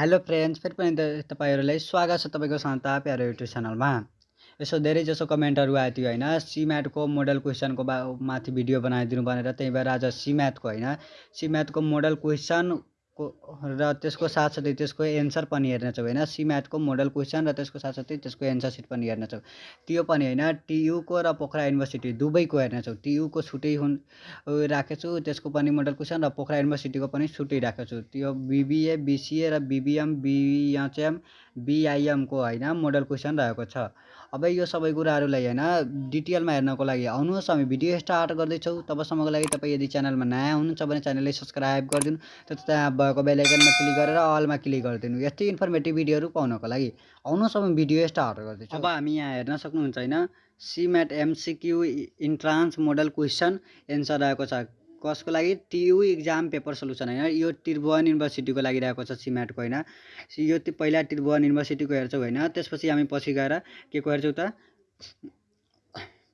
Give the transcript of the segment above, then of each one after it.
Hello friends फेरि पनि तपाईँहरूलाई स्वागत छ तपाईँको शान्ता प्यारो युट्युब च्यानलमा यसो धेरै जसो कमेन्टहरू आएको थियो होइन सिम्याटको मोडल क्वेसनको बा माथि भिडियो बनाइदिनु भनेर त्यही भएर आज सिम्याथको होइन सिम्याथको मोडल क्वेसन र त्यसको साथसाथै त्यसको एन्सर पनि हेर्नेछौँ होइन सिम्याटको मोडल क्वेसन र त्यसको साथसाथै त्यसको एन्सर सिट पनि हेर्नेछौँ त्यो पनि होइन टियुको र पोखरा युनिभर्सिटी दुबईको हेर्नेछौँ टियुको छुट्टै हुन् राखेको छु त्यसको पनि मोडल क्वेसन र पोखरा युनिभर्सिटीको पनि छुट्टै राखेको छु त्यो बिबिए बिसिए र बिबिएम बिएचएम बिआइएमको होइन मोडल क्वेसन रहेको छ अब यो सबै कुराहरूलाई होइन डिटेलमा हेर्नको लागि आउनुहोस् हामी भिडियो स्टार्ट गर्दैछौँ तबसम्मको लागि तपाईँ यदि च्यानलमा नयाँ हुनुहुन्छ भने च्यानललाई सब्सक्राइब गरिदिनु त भएको बेलायकनमा क्लिक गरेर अलमा क्लिक गरिदिनु यस्तै इन्फर्मेटिभ भिडियोहरू पाउनको लागि आउनुहोस् अब भिडियो यस्ता अर्डर गर्दैछु अब हामी यहाँ हेर्न सक्नुहुन्छ होइन CMAT MCQ entrance model question answer आएको छ कसको लागि टियु इक्जाम पेपर सल्युसन होइन यो त्रिभुवन युनिभर्सिटीको लागि रहेको छ सिमेटको होइन यो पहिला त्रिभुवन युनिभर्सिटीको हेर्छौँ होइन त्यसपछि हामी पछि गएर के को हेर्छौँ त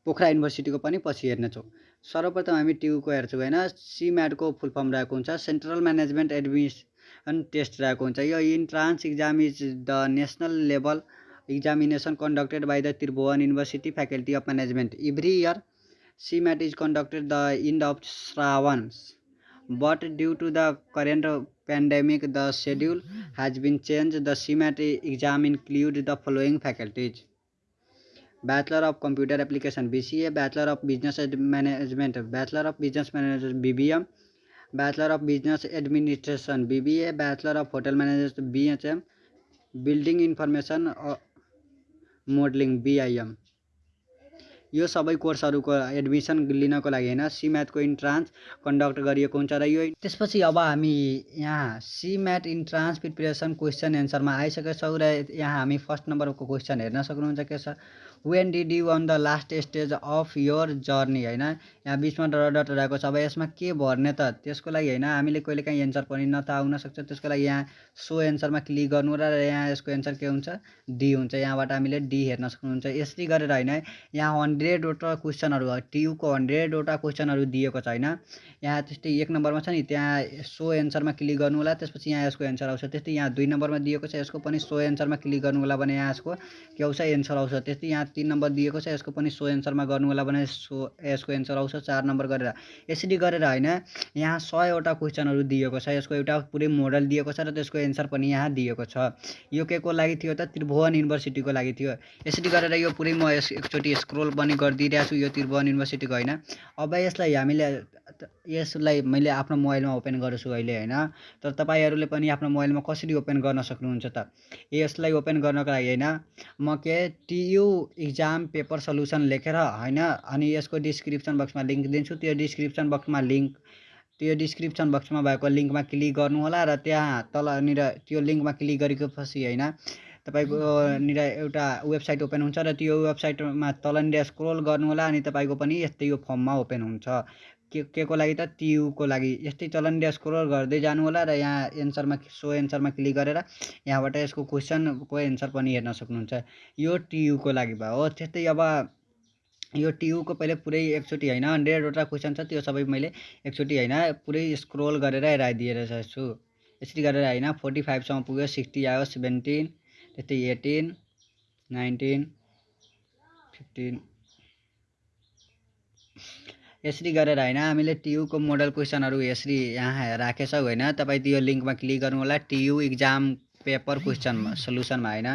पोखरा युनिभर्सिटीको पनि पछि हेर्नेछौँ सर्वप्रथम हामी टियुको हेर्छौँ होइन सिम्याटको फुल फर्म रहेको हुन्छ सेन्ट्रल म्यानेजमेन्ट एडमिसन टेस्ट रहेको हुन्छ यो entrance exam is the national level examination conducted by the Tribhuvan university faculty of management every year CMAT is conducted the end of Shrawan but due to the current pandemic the schedule has been change the CMAT exam include the following faculties Bachelor of Computer Application BCA, Bachelor of Business Management, Bachelor of Business Management BBM, Bachelor of Business Administration BBA, Bachelor of Hotel Management BHM, Building Information uh, Modeling BIM. यो सबै कोर्सहरूको admission लिनको लागि होइन सिम्याटको entrance conduct गरिएको हुन्छ र यो त्यसपछि अब हामी यहाँ सिम्याट इन्ट्रान्स प्रिपेरेसन क्वेसन एन्सरमा आइसकेछौँ र यहाँ हामी फर्स्ट नम्बरको क्वेसन हेर्न सक्नुहुन्छ के छ when did you on the last stage of your journey होइन यहाँ बिचमा डट रहेको छ अब यसमा के भर्ने त त्यसको लागि होइन हामीले कहिले काहीँ एन्सर पनि न त सक्छ त्यसको लागि यहाँ सो एन्सरमा क्लिक गर्नु र यहाँ यसको एन्सर के हुन्छ डी हुन्छ यहाँबाट हामीले डी हेर्न सक्नुहुन्छ यसरी गरेर होइन यहाँ वान हन्ड्रेडवटा क्वेसनहरू टियुको हन्ड्रेडवटा क्वेसनहरू दिएको छ होइन यहाँ त्यस्तै एक नम्बरमा छ नि त्यहाँ सो एन्सरमा क्लिक गर्नु होला त्यसपछि यहाँ यसको एन्सर आउँछ त्यस्तै यहाँ दुई नम्बरमा दिएको छ यसको पनि सो एन्सरमा क्लिक गर्नु होला भने यहाँ यसको के आउँछ एन्सर आउँछ त्यस्तै यहाँ तिन नम्बर दिएको छ यसको पनि सो एन्सरमा गर्नु होला भने सो यसको एन्सर आउँछ चार नम्बर गरेर यसरी गरेर होइन यहाँ सयवटा क्वेसनहरू दिएको छ यसको एउटा पुरै मोडल दिएको छ र त्यसको एन्सर पनि यहाँ दिएको छ यो के को लागि थियो त त्रिभुवन युनिभर्सिटीको लागि थियो यसरी गरेर यो पुरै म यस एकचोटि स्क्रोल बनाएँ पनि गरिदिइरहेको छु यो त्रिभुवन युनिभर्सिटीको होइन अब यसलाई हामीले यसलाई मैले आफ्नो मोबाइलमा ओपन गर्छु अहिले होइन तर तपाईँहरूले पनि आफ्नो मोबाइलमा कसरी ओपन गर्न सक्नुहुन्छ त यसलाई ओपन गर्नको लागि होइन म के टियु इक्जाम पेपर सल्युसन लेखेर होइन अनि यसको डिस्क्रिप्सन बक्समा लिङ्क दिन्छु त्यो डिस्क्रिप्सन बक्समा लिङ्क त्यो डिस्क्रिप्सन बक्समा भएको लिङ्कमा क्लिक गर्नुहोला र त्यहाँ तलनिर त्यो लिङ्कमा क्लिक पछि होइन तपाईँको निर एउटा वेबसाइट ओपन हुन्छ र त्यो वेबसाइटमा तलनिर स्क्रोल गर्नु होला अनि तपाईँको पनि यस्तै यो फर्ममा ओपन हुन्छ के के को लागि त टियुको लागि यस्तै तलनिर स्क्रोल गर्दै जानु होला र यहाँ एन्सरमा सो एन्सरमा क्लिक गरेर यहाँबाट यसको क्वेसनको एन्सर पनि हेर्न सक्नुहुन्छ यो टियुको लागि भयो हो त्यस्तै अब यो टियुको पहिले पुरै एकचोटि होइन हन्ड्रेडवटा क्वेसन छ त्यो सबै मैले एकचोटि होइन पुरै स्क्रोल गरेर हेराइदिएर छु यसरी गरेर होइन फोर्टी फाइभसम्म पुग्यो सिक्सटी आयो सेभेन्टिन यति एटिन नाइन्टिन फिफ्टिन यसरी गरेर होइन हामीले टियुको मोडल क्वेसनहरू यसरी यहाँ राखेछौँ होइन तपाईँ त्यो लिङ्कमा क्लिक गर्नु होला टियु इक्जाम पेपर क्वेसनमा सल्युसनमा होइन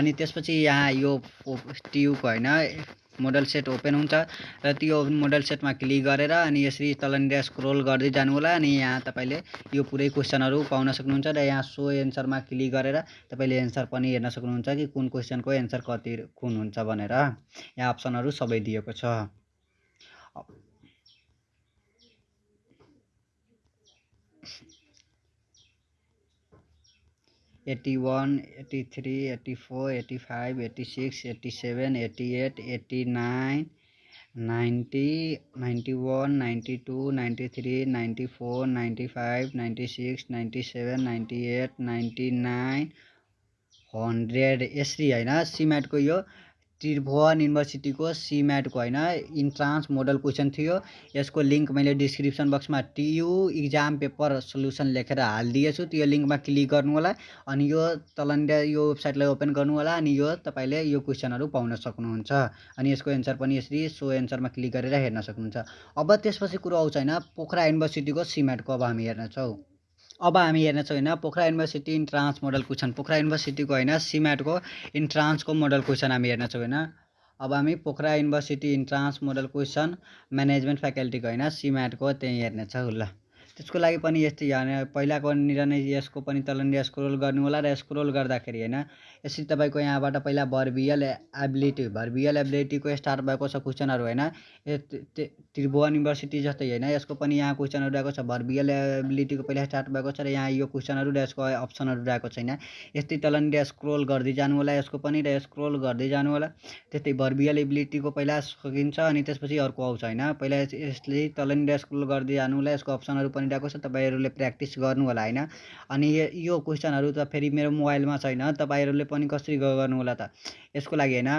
अनि त्यसपछि यहाँ यो टियुको होइन मोडल सेट ओपन हुन्छ र त्यो मोडल सेटमा क्लिक गरेर अनि यसरी तलनिर स्क्रोल गर्दै जानु होला अनि यहाँ तपाईँले यो पुरै क्वेसनहरू पाउन सक्नुहुन्छ र यहाँ सो एन्सरमा क्लिक गरेर तपाईँले एन्सर पनि हेर्न सक्नुहुन्छ कि कुन क्वेसनको एन्सर कति कुन हुन्छ भनेर यहाँ अप्सनहरू सबै दिएको छ eighty one eighty three eighty four eighty five eighty six eighty seven eighty eight eighty nine ninety ninety one ninety two ninety three ninety four ninety five ninety six ninety seven ninety eight ninety nine hundred यसरी होइन सिमेन्टको यो त्रिभुवन युनिभर्सिटीको सिम्याटको होइन entrance model question थियो यसको link मैले description बक्समा TU exam paper solution लेखेर हालिदिएछु त्यो लिङ्कमा क्लिक गर्नु होला अनि यो तलनिर यो वेबसाइटलाई ओपन गर्नु होला अनि यो तपाईँले यो क्वेसनहरू पाउन सक्नुहुन्छ अनि यसको एन्सर पनि यसरी सो एन्सरमा क्लिक गरेर हेर्न सक्नुहुन्छ अब त्यसपछि कुरो आउँछ होइन पोखरा युनिभर्सिटीको सिम्याटको अब हामी हेर्नेछौँ अब हामी हेर्नेछौँ होइन Pokhara university entrance model question Pokhara युनिभर्सिटीको होइन सिम्याटको इन्ट्रान्सको मोडल क्वेसन हामी हेर्नेछौँ होइन अब हामी Pokhara university entrance model question management फ्याकल्टीको होइन सिम्याटको त्यहीँ हेर्नेछौँ ल त्यसको लागि पनि यस्तै होइन पहिलाको निर्णय यसको पनि तल स्क्रोल गर्नु होला र स्क्रोल गर्दाखेरि होइन यसरी तपाईँको यहाँबाट पहिला भर्बियल एबिलिटी भर्बियल एबिलिटीको स्टार्ट भएको छ क्वेसनहरू होइन त्रिभुवन युनिभर्सिटी जस्तै होइन यसको पनि यहाँ क्वेसनहरू रहेको छ भर्बियल एबिलिटीको पहिला स्टार्ट भएको छ र यहाँ यो क्वेसनहरू र यसको अप्सनहरू रहेको छैन यस्तै तलनिर स्क्रोल गर्दै जानु होला यसको पनि र स्क्रोल गर्दै जानु होला त्यस्तै भर्बियल एबिलिटीको पहिला सकिन्छ अनि त्यसपछि अर्को आउँछ होइन पहिला यसले तलनिर स्क्रोल गर्दै जानु होला यसको अप्सनहरू पनि रहेको छ तपाईँहरूले प्र्याक्टिस गर्नु होला होइन अनि यो क्वेसनहरू त फेरि मेरो मोबाइलमा छैन तपाईँहरूले पनि पनि कसरी गर्नु होला त यसको लागि होइन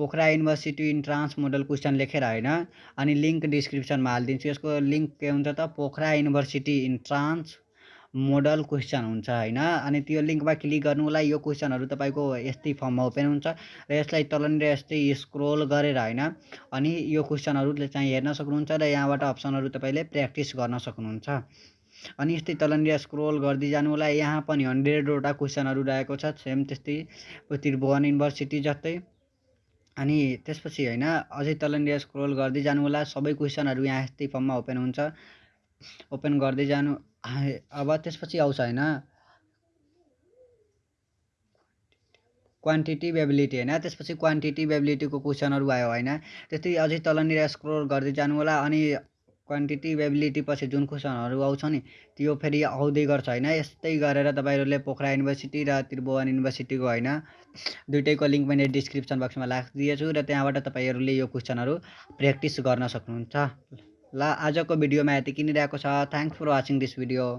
Pokhara university entrance model question लेखेर होइन अनि लिङ्क डिस्क्रिप्सनमा हालिदिन्छु यसको लिङ्क के हुन्छ त Pokhara university entrance model question हुन्छ होइन अनि त्यो लिङ्कमा क्लिक गर्नु होला यो क्वेसनहरू तपाईँको यस्तै फर्ममा ओपन हुन्छ र यसलाई तलनिर यस्तै स्क्रोल गरेर होइन अनि यो क्वेसनहरूले चाहिँ हेर्न सक्नुहुन्छ र यहाँबाट अप्सनहरू तपाईँले प्र्याक्टिस गर्न सक्नुहुन्छ अनि यस्तै तलनिर स्क्रोल गर्दै जानु होला यहाँ पनि हन्ड्रेडवटा क्वेसनहरू रहेको छ सेम त्यस्तै त्रिभुवन युनिभर्सिटी जस्तै अनि त्यसपछि होइन अझै तलनिर स्क्रोल गर्दै जानु होला सबै क्वेसनहरू यहाँ यस्तै फर्ममा ओपन हुन्छ ओपन गर्दै जानु अब त्यसपछि आउँछ होइन क्वान्टिटी एबिलिटी होइन त्यसपछि क्वान्टिटी एबिलिटीको क्वेसनहरू आयो होइन त्यस्तै अझै तलनिर स्क्रोल गर्दै जानु होला अनि क्वान्टिटी एबिलिटी पछि जुन क्वेसनहरू आउँछ नि त्यो फेरि आउँदै गर्छ होइन यस्तै गरेर तपाईँहरूले पोखरा युनिभर्सिटी र त्रिभुवन युनिभर्सिटीको होइन दुइटैको लिङ्क मैले डिस्क्रिप्सन बक्समा राखिदिएछु र त्यहाँबाट तपाईँहरूले यो क्वेसनहरू प्र्याक्टिस गर्न सक्नुहुन्छ ल आजको भिडियोमा यति किनिरहेको छ thanks for watching this video